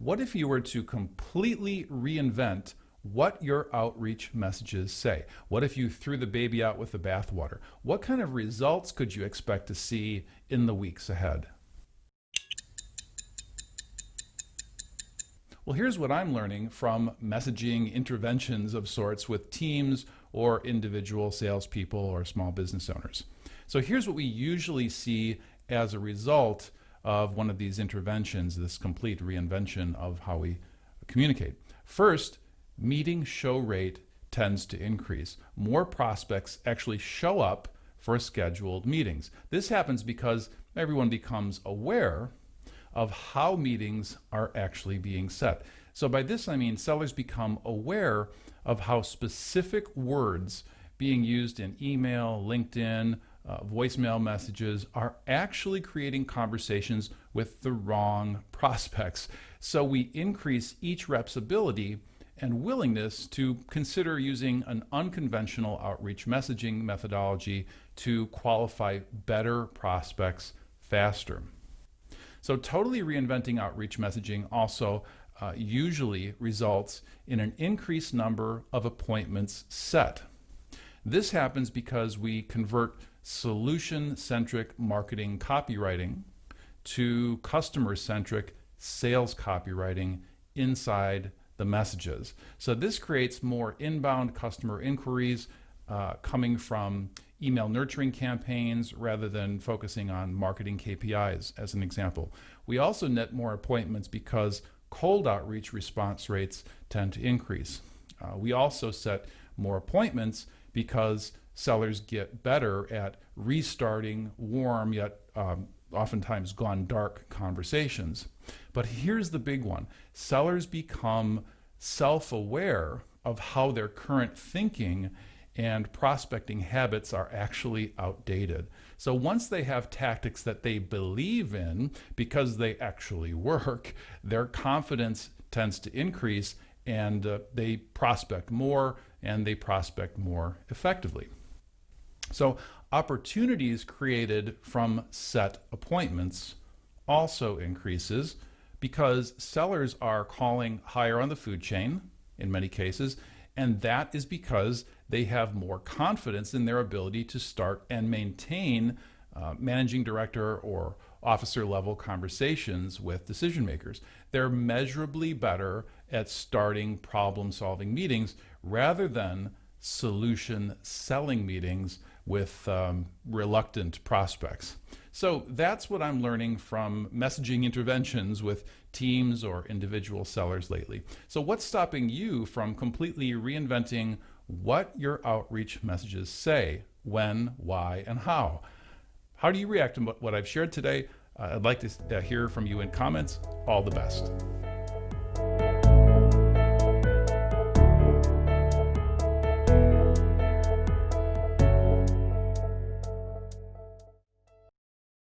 what if you were to completely reinvent what your outreach messages say? What if you threw the baby out with the bathwater? What kind of results could you expect to see in the weeks ahead? Well, here's what I'm learning from messaging interventions of sorts with teams or individual salespeople or small business owners. So here's what we usually see as a result of one of these interventions, this complete reinvention of how we communicate. First, meeting show rate tends to increase. More prospects actually show up for scheduled meetings. This happens because everyone becomes aware of how meetings are actually being set. So by this I mean sellers become aware of how specific words being used in email, LinkedIn, uh, voicemail messages are actually creating conversations with the wrong prospects. So we increase each rep's ability and willingness to consider using an unconventional outreach messaging methodology to qualify better prospects faster. So totally reinventing outreach messaging also uh, usually results in an increased number of appointments set. This happens because we convert solution-centric marketing copywriting to customer-centric sales copywriting inside the messages. So this creates more inbound customer inquiries uh, coming from email nurturing campaigns rather than focusing on marketing KPIs as an example. We also net more appointments because cold outreach response rates tend to increase. Uh, we also set more appointments because sellers get better at restarting warm yet um, oftentimes gone dark conversations. But here's the big one. Sellers become self-aware of how their current thinking and prospecting habits are actually outdated. So once they have tactics that they believe in because they actually work, their confidence tends to increase and uh, they prospect more and they prospect more effectively. So opportunities created from set appointments also increases because sellers are calling higher on the food chain in many cases and that is because they have more confidence in their ability to start and maintain uh, managing director or officer level conversations with decision makers. They're measurably better at starting problem solving meetings rather than solution selling meetings with um, reluctant prospects. So that's what I'm learning from messaging interventions with teams or individual sellers lately. So what's stopping you from completely reinventing what your outreach messages say, when, why, and how? How do you react to what I've shared today? Uh, I'd like to uh, hear from you in comments. All the best.